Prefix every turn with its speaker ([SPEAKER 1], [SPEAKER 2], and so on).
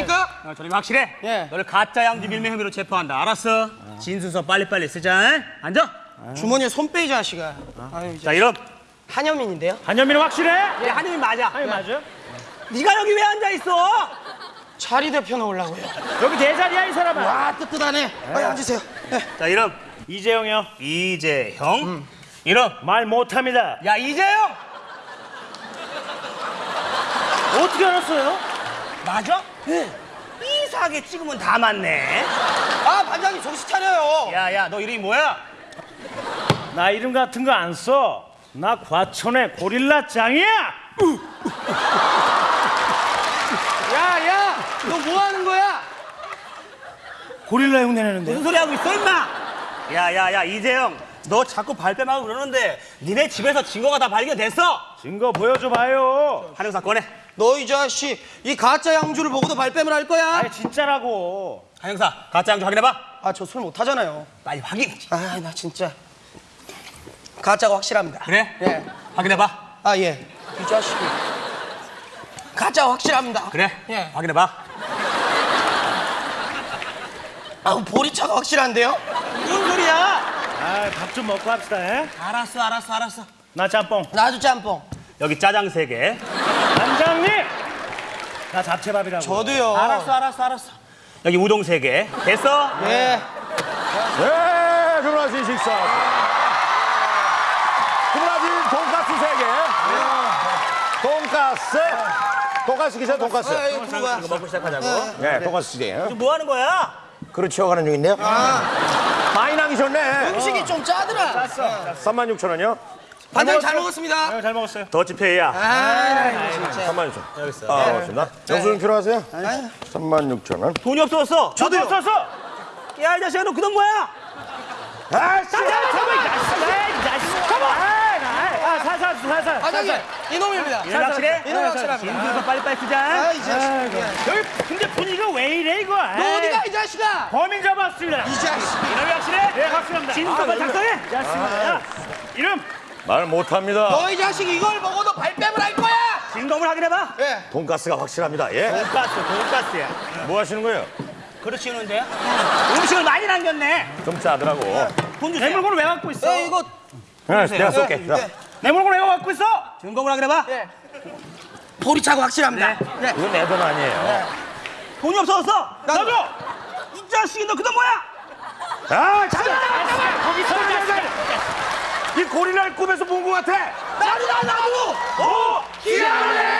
[SPEAKER 1] 이놈입니까?
[SPEAKER 2] 어, 저리 확실해
[SPEAKER 1] 예.
[SPEAKER 2] 너를 가짜 양주 밀매 혐의로 체포한다 알았어 진술서 빨리빨리 쓰자 응? 앉아
[SPEAKER 1] 주머니에 손 빼이 자식아. 아유 이제
[SPEAKER 2] 자 이름
[SPEAKER 1] 한현민인데요.
[SPEAKER 3] 한현민은 확실해?
[SPEAKER 2] 예 한임이 맞아
[SPEAKER 3] 아니 맞아.
[SPEAKER 2] 네가 여기 왜 앉아 있어
[SPEAKER 1] 자리 대표 놓으려고요.
[SPEAKER 3] 여기 내 자리야 이 사람아.
[SPEAKER 1] 와 뜨뜻하네. 아유 앉으세요. 네.
[SPEAKER 2] 자 이름
[SPEAKER 3] 이재용이요.
[SPEAKER 2] 이재형 이름
[SPEAKER 3] 말 못합니다.
[SPEAKER 2] 야 이재형
[SPEAKER 3] 어떻게 알았어요?
[SPEAKER 2] 맞아? 네 이상하게 찍으면 다 맞네
[SPEAKER 1] 아 반장님 정신 차려요.
[SPEAKER 2] 야야 너 이름이 뭐야?
[SPEAKER 3] 나 이름 같은 거 안 써. 나 과천의 고릴라 짱이야.
[SPEAKER 1] 야야 너 뭐 하는 거야?
[SPEAKER 3] 고릴라 형 내내는데.
[SPEAKER 2] 무슨 소리 하고 있어 임마 야야야 이재형 너 자꾸 발뺌하고 그러는데 니네 집에서 증거가 다 발견됐어
[SPEAKER 3] 증거 보여줘 봐요.
[SPEAKER 2] 한영사 꺼내
[SPEAKER 1] 너 이 자식 이 가짜 양주를 보고도 발뺌을 할 거야?
[SPEAKER 3] 아니 진짜라고.
[SPEAKER 2] 한영사 가짜 양주 확인해봐
[SPEAKER 1] 아 저 술 못하잖아요.
[SPEAKER 2] 빨리 확인
[SPEAKER 1] 아 나 진짜 가짜가 확실합니다.
[SPEAKER 2] 그래?
[SPEAKER 1] 예.
[SPEAKER 2] 확인해봐
[SPEAKER 1] 아 예. 이 자식이 가짜 확실합니다.
[SPEAKER 2] 그래?
[SPEAKER 1] 예.
[SPEAKER 2] 확인해봐
[SPEAKER 1] 아 보리차가 확실한데요?
[SPEAKER 2] 뭔 소리야
[SPEAKER 3] 아 밥 좀 먹고 합시다. 에?
[SPEAKER 2] 알았어 알았어 알았어
[SPEAKER 3] 나 짬뽕.
[SPEAKER 1] 나도 짬뽕.
[SPEAKER 2] 여기 짜장 세 개
[SPEAKER 3] 반장님. 나 잡채밥이라고.
[SPEAKER 1] 저도요.
[SPEAKER 2] 알았어 알았어 알았어 여기 우동 세 개 됐어?
[SPEAKER 1] 예.
[SPEAKER 4] 네, 주문하신 식사. 주문하신 돈가스 세 개 돈가스. 돈가스 기사 돈가스.
[SPEAKER 1] 아 이거 거야.
[SPEAKER 2] 이거 먹고 시작하자고
[SPEAKER 4] 네, 돈가스 시대.
[SPEAKER 2] 지금 뭐 하는 거야?
[SPEAKER 4] 그릇 치워가는 중인데요. 많 이 남기셨네.
[SPEAKER 1] 음식이 좀 짜더라.
[SPEAKER 4] 36,000원이요?
[SPEAKER 1] 반장님 잘 먹었습니다.
[SPEAKER 3] 네, 잘 먹었어요.
[SPEAKER 2] 더치페이야
[SPEAKER 1] 아 진짜.
[SPEAKER 4] 36,000원.
[SPEAKER 2] 여기 있어
[SPEAKER 4] 아, 고맙습니다. 영수증 필요하세요? 36,000원.
[SPEAKER 2] 돈이 없어졌어
[SPEAKER 3] 저도 없었어.
[SPEAKER 2] 야 이 자식아 너 그돈 뭐야?
[SPEAKER 4] 아, 씨!
[SPEAKER 3] 아 살살 살살.
[SPEAKER 1] 반장님 이놈입니다.
[SPEAKER 2] 이름 확실해?
[SPEAKER 1] 이놈 확실합니다.
[SPEAKER 2] 진술서 빨리빨리 쓰자
[SPEAKER 1] 아이 자식.
[SPEAKER 3] 여기 근데 분위기가 왜 이래 이거?
[SPEAKER 1] 너 어디가 이 자식아?
[SPEAKER 3] 범인 잡았습니다.
[SPEAKER 1] 이 자식.
[SPEAKER 2] 이름이 확실해?
[SPEAKER 3] 예 확실합니다.
[SPEAKER 2] 진술서 빨리 작성해.
[SPEAKER 3] 야, 이름
[SPEAKER 4] 말 못합니다.
[SPEAKER 1] 너 이 자식 이걸 먹어도 발뺌을 할 거야.
[SPEAKER 2] 진검을 확인해봐
[SPEAKER 1] 예.
[SPEAKER 4] 돈가스가 확실합니다. 예?
[SPEAKER 2] 돈가스 돈가스야
[SPEAKER 4] 뭐 하시는 거예요?
[SPEAKER 2] 그릇 치우는데요? 음식을 많이 남겼네
[SPEAKER 4] 좀 짜더라고.
[SPEAKER 3] 돈내
[SPEAKER 2] 주세요
[SPEAKER 3] 물건을 왜 갖고 있어?
[SPEAKER 1] 예 이거
[SPEAKER 4] 네, 내가 쏠게. 자,
[SPEAKER 1] 예.
[SPEAKER 3] 내 물건 내가 갖고 있어!
[SPEAKER 2] 증거구라 그래봐. 네. 예.
[SPEAKER 1] 보리차고 확실합니다. 네. 네. 예.
[SPEAKER 4] 이건 내 돈 아니에요. 네.
[SPEAKER 2] 돈이 없어졌어.
[SPEAKER 1] 나도.
[SPEAKER 2] 이 자식이 너 그다음 뭐야?
[SPEAKER 4] 아, 잠깐.
[SPEAKER 3] 거기서
[SPEAKER 4] 이 고리날 꿈에서 본 것 같아.
[SPEAKER 2] 나도 나 나도. 오, 기아래.